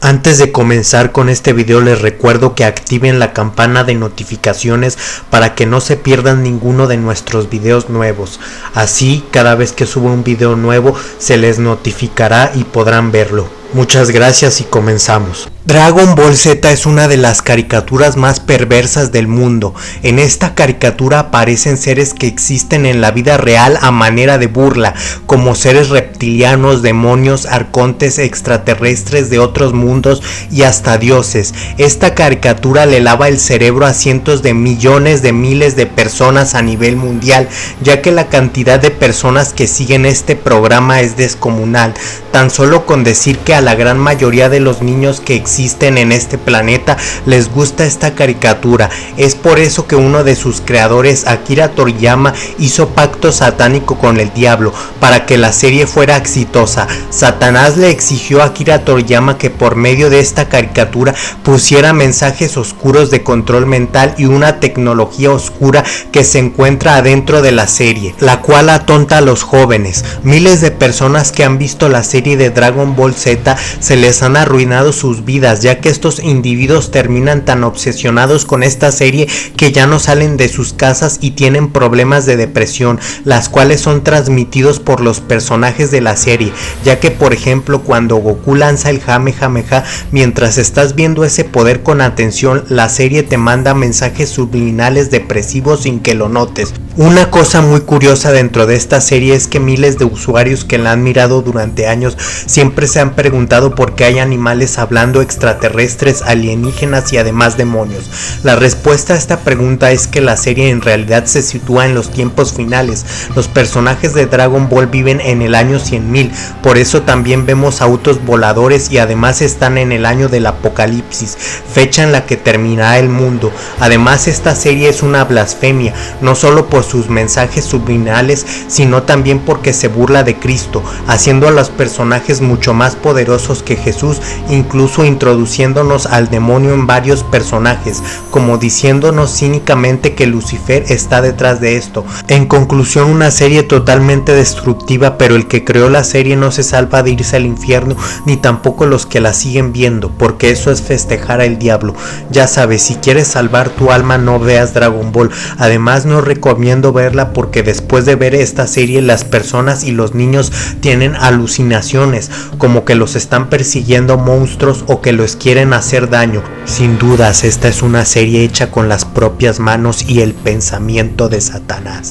Antes de comenzar con este video les recuerdo que activen la campana de notificaciones para que no se pierdan ninguno de nuestros videos nuevos. Así cada vez que suba un video nuevo se les notificará y podrán verlo. Muchas gracias y comenzamos. Dragon Ball Z es una de las caricaturas más perversas del mundo. En esta caricatura aparecen seres que existen en la vida real a manera de burla, como seres reptilianos, demonios, arcontes, extraterrestres de otros mundos y hasta dioses. Esta caricatura le lava el cerebro a cientos de millones de miles de personas a nivel mundial, ya que la cantidad de personas que siguen este programa es descomunal. Tan solo con decir que a la gran mayoría de los niños que existen existen en este planeta les gusta esta caricatura. Es por eso que uno de sus creadores, Akira Toriyama, hizo pacto satánico con el diablo para que la serie fuera exitosa. Satanás le exigió a Akira Toriyama que por medio de esta caricatura pusiera mensajes oscuros de control mental y una tecnología oscura que se encuentra adentro de la serie, la cual atonta a los jóvenes. Miles de personas que han visto la serie de Dragon Ball Z se les han arruinado sus vidas ya que estos individuos terminan tan obsesionados con esta serie que ya no salen de sus casas y tienen problemas de depresión, las cuales son transmitidos por los personajes de la serie, ya que por ejemplo cuando Goku lanza el Jamejameja, mientras estás viendo ese poder con atención, la serie te manda mensajes subliminales depresivos sin que lo notes. Una cosa muy curiosa dentro de esta serie es que miles de usuarios que la han mirado durante años siempre se han preguntado por qué hay animales hablando extraterrestres, alienígenas y además demonios. La respuesta a esta pregunta es que la serie en realidad se sitúa en los tiempos finales. Los personajes de Dragon Ball viven en el año 100.000, por eso también vemos autos voladores y además están en el año del apocalipsis, fecha en la que terminará el mundo. Además esta serie es una blasfemia, no solo por sus mensajes subliminales, sino también porque se burla de Cristo, haciendo a los personajes mucho más poderosos que Jesús, incluso introduciéndonos al demonio en varios personajes, como diciéndonos cínicamente que Lucifer está detrás de esto. En conclusión, una serie totalmente destructiva, pero el que creó la serie no se salva de irse al infierno, ni tampoco los que la siguen viendo, porque eso es festejar al diablo. Ya sabes, si quieres salvar tu alma no veas Dragon Ball. Además no verla porque después de ver esta serie las personas y los niños tienen alucinaciones, como que los están persiguiendo monstruos o que los quieren hacer daño. Sin dudas, esta es una serie hecha con las propias manos y el pensamiento de Satanás.